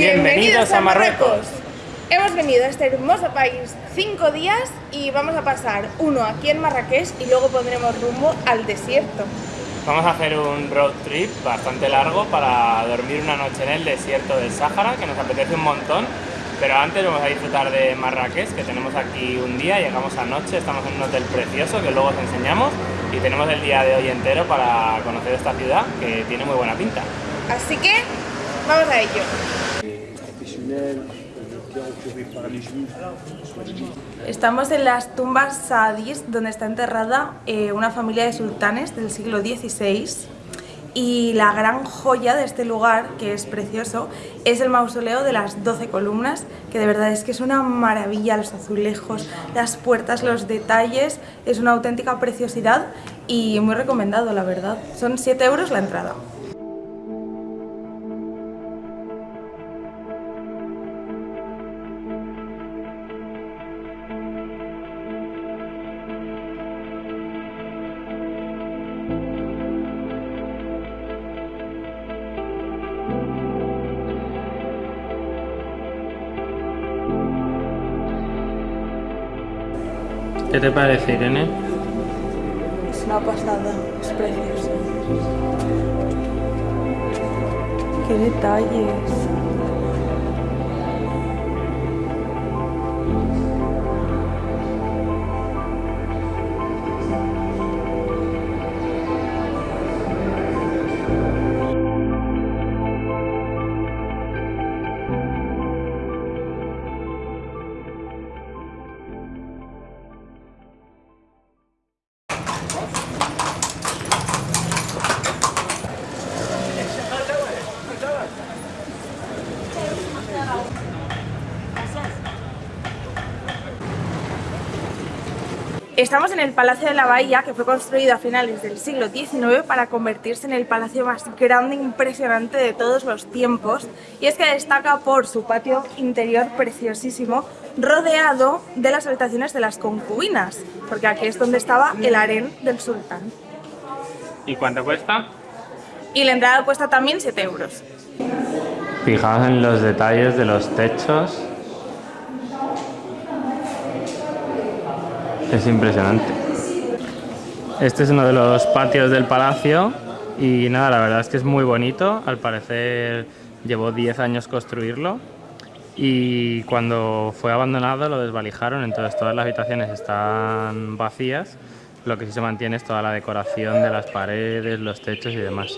Bienvenidos a Marruecos. Hemos venido a este hermoso país cinco días y vamos a pasar uno aquí en Marrakech y luego pondremos rumbo al desierto. Vamos a hacer un road trip bastante largo para dormir una noche en el desierto del Sáhara, que nos apetece un montón. Pero antes vamos a disfrutar de Marrakech, que tenemos aquí un día, llegamos anoche, estamos en un hotel precioso que luego os enseñamos y tenemos el día de hoy entero para conocer esta ciudad que tiene muy buena pinta. Así que vamos a ello. Estamos en las tumbas saadís, donde está enterrada eh, una familia de sultanes del siglo XVI y la gran joya de este lugar, que es precioso, es el mausoleo de las 12 columnas, que de verdad es que es una maravilla, los azulejos, las puertas, los detalles, es una auténtica preciosidad y muy recomendado, la verdad. Son 7 euros la entrada. ¿Qué te parece, Irene? Es una pasada, es precioso. ¡Qué detalles! Estamos en el Palacio de la Bahía, que fue construido a finales del siglo XIX para convertirse en el palacio más grande e impresionante de todos los tiempos. Y es que destaca por su patio interior preciosísimo, rodeado de las habitaciones de las concubinas, porque aquí es donde estaba el harén del sultán. ¿Y cuánto cuesta? Y la entrada cuesta también 7 euros. Fijaos en los detalles de los techos Es impresionante. Este es uno de los patios del palacio y nada, la verdad es que es muy bonito. Al parecer llevó 10 años construirlo y cuando fue abandonado lo desvalijaron, entonces todas las habitaciones están vacías. Lo que sí se mantiene es toda la decoración de las paredes, los techos y demás.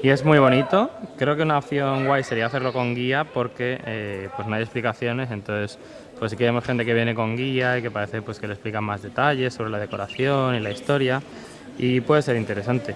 Y es muy bonito, creo que una opción guay sería hacerlo con guía porque eh, pues no hay explicaciones, entonces pues sí que vemos gente que viene con guía y que parece pues que le explican más detalles sobre la decoración y la historia y puede ser interesante.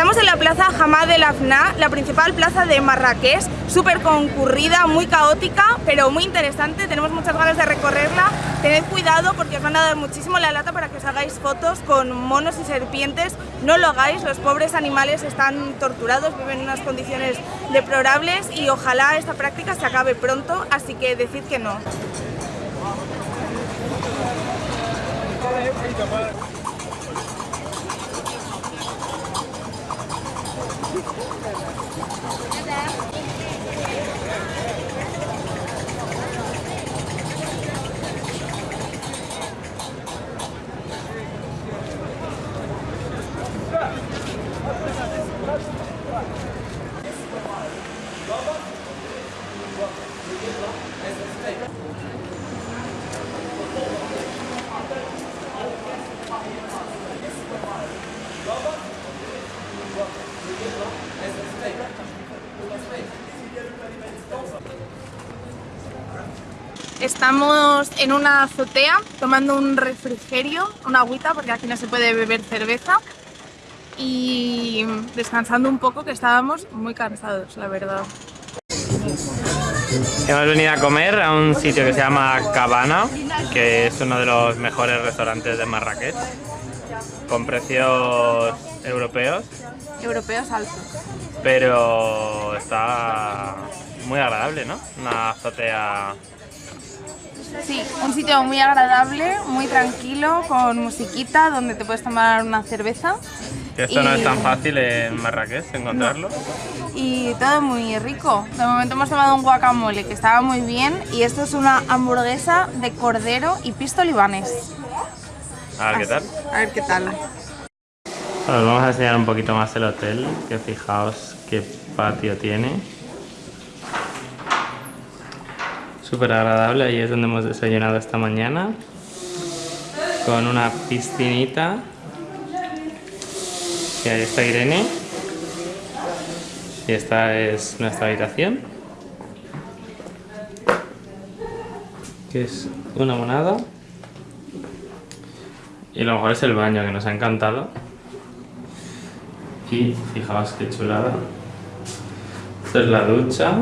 Estamos en la plaza Hamad el Afna, la principal plaza de Marrakech, súper concurrida, muy caótica, pero muy interesante, tenemos muchas ganas de recorrerla. Tened cuidado porque os van a dar muchísimo la lata para que os hagáis fotos con monos y serpientes. No lo hagáis, los pobres animales están torturados, viven en unas condiciones deplorables y ojalá esta práctica se acabe pronto, así que decid que no. Baba. Estamos en una azotea tomando un refrigerio, una agüita, porque aquí no se puede beber cerveza y descansando un poco que estábamos muy cansados, la verdad. Hemos venido a comer a un sitio que se llama Cabana, que es uno de los mejores restaurantes de Marrakech, con precios europeos. Europeos altos. Pero está muy agradable, ¿no? Una azotea... Sí, un sitio muy agradable, muy tranquilo, con musiquita, donde te puedes tomar una cerveza. Que esto no es tan fácil en Marrakech encontrarlo. Y todo muy rico. De momento hemos tomado un guacamole que estaba muy bien y esto es una hamburguesa de cordero y pisto libanés. A ver qué tal. A ver qué tal. Os vamos a enseñar un poquito más el hotel, que fijaos qué patio tiene. Súper agradable, ahí es donde hemos desayunado esta mañana. Con una piscinita. Y ahí está Irene. Y esta es nuestra habitación. Que es una monada. Y lo mejor es el baño, que nos ha encantado. Y fijaos qué chulada. Esta es la ducha.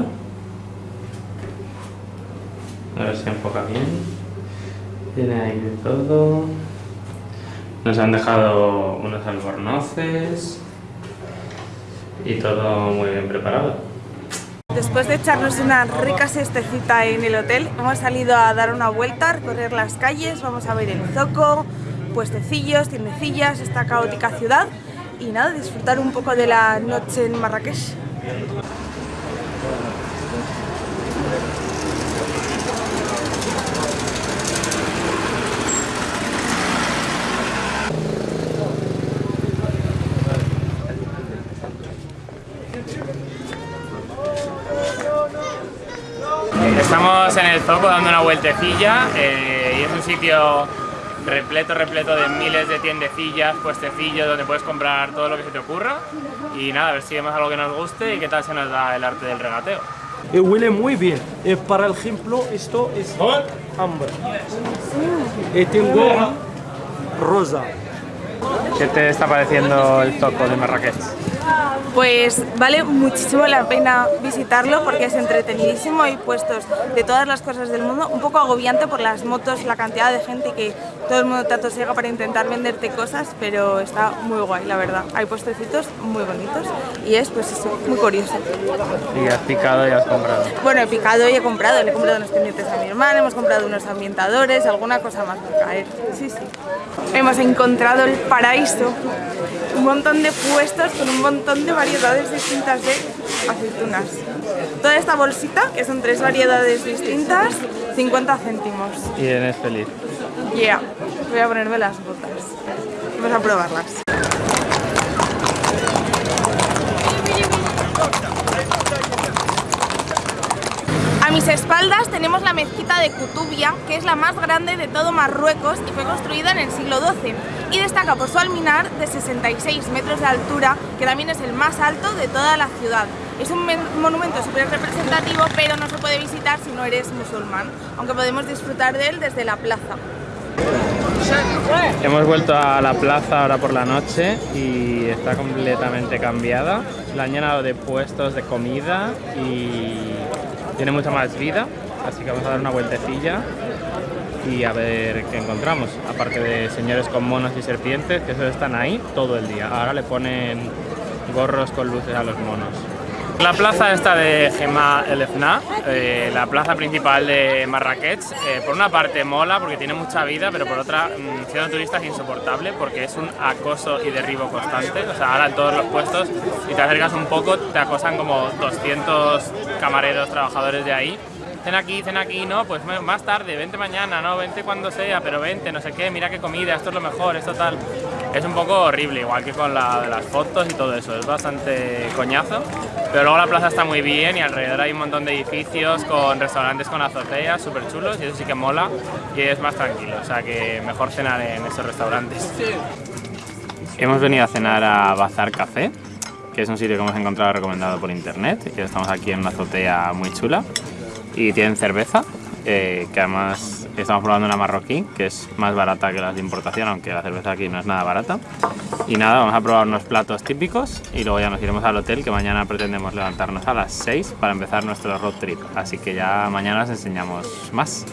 Ver si enfoca bien. Tiene ahí de todo. Nos han dejado unos albornoces. Y todo muy bien preparado. Después de echarnos una rica siestecita en el hotel, hemos salido a dar una vuelta, a recorrer las calles, vamos a ver el zoco, puestecillos, tiendecillas, esta caótica ciudad y nada, disfrutar un poco de la noche en Marrakech. Estamos en el Zoco dando una vueltecilla eh, y es un sitio repleto, repleto de miles de tiendecillas, puestecillos donde puedes comprar todo lo que se te ocurra y nada, a ver si vemos algo que nos guste y qué tal se nos da el arte del regateo. Y huele muy bien. Eh, para ejemplo, esto es hambre. Y tengo rosa. ¿Qué te está pareciendo el Zoco de Marrakech? Pues vale muchísimo la pena visitarlo porque es entretenidísimo, hay puestos de todas las cosas del mundo, un poco agobiante por las motos, la cantidad de gente que todo el mundo te atosiega para intentar venderte cosas, pero está muy guay, la verdad. Hay puestecitos muy bonitos y es pues eso, muy curioso. Y has picado y has comprado. Bueno, he picado y he comprado, le he comprado unos pendientes a mi hermana, hemos comprado unos ambientadores, alguna cosa más por caer. Sí, sí. Hemos encontrado el paraíso, un montón de puestos con un montón de variedades distintas de aceitunas. Toda esta bolsita, que son tres variedades distintas, 50 céntimos. Y eres feliz. Yeah, voy a ponerme las botas. Vamos a probarlas. A mis espaldas tenemos la mezquita de Kutubia, que es la más grande de todo Marruecos y fue construida en el siglo XII. Y destaca por su alminar de 66 metros de altura, que también es el más alto de toda la ciudad. Es un monumento súper representativo, pero no se puede visitar si no eres musulmán, aunque podemos disfrutar de él desde la plaza. Hemos vuelto a la plaza ahora por la noche y está completamente cambiada. La han llenado de puestos de comida y tiene mucha más vida, así que vamos a dar una vueltecilla y a ver qué encontramos. Aparte de señores con monos y serpientes, que esos están ahí todo el día. Ahora le ponen gorros con luces a los monos. La plaza esta de Gema El Efna, eh, la plaza principal de Marrakech, eh, por una parte mola porque tiene mucha vida, pero por otra, mm, siendo turista es insoportable porque es un acoso y derribo constante. O sea, ahora en todos los puestos, y te acercas un poco, te acosan como 200 camareros, trabajadores de ahí. Cena aquí, cena aquí, no, pues más tarde, vente mañana, no, vente cuando sea, pero vente, no sé qué, mira qué comida, esto es lo mejor, esto tal. Es un poco horrible, igual que con la las fotos y todo eso, es bastante coñazo. Pero luego la plaza está muy bien y alrededor hay un montón de edificios con restaurantes con azoteas súper chulos y eso sí que mola y es más tranquilo, o sea que mejor cenar en esos restaurantes. Hemos venido a cenar a Bazar Café, que es un sitio que hemos encontrado recomendado por internet. Y estamos aquí en una azotea muy chula. Y tienen cerveza, eh, que además Estamos probando una marroquí, que es más barata que las de importación, aunque la cerveza aquí no es nada barata. Y nada, vamos a probar unos platos típicos y luego ya nos iremos al hotel, que mañana pretendemos levantarnos a las 6 para empezar nuestro road trip. Así que ya mañana os enseñamos más.